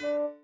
you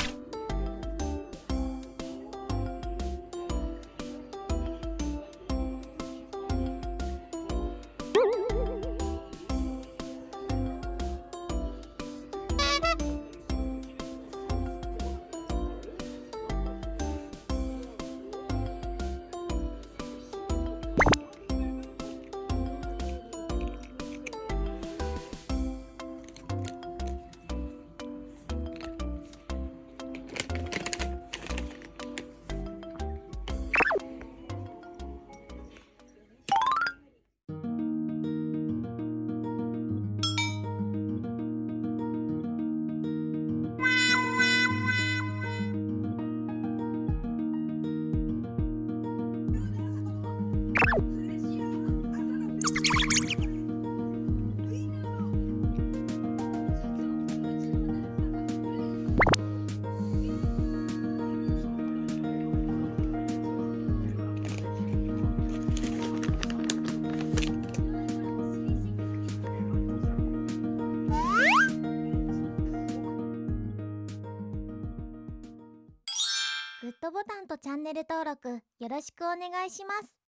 グッドボタンとチャンネル登録よろしくお願いします。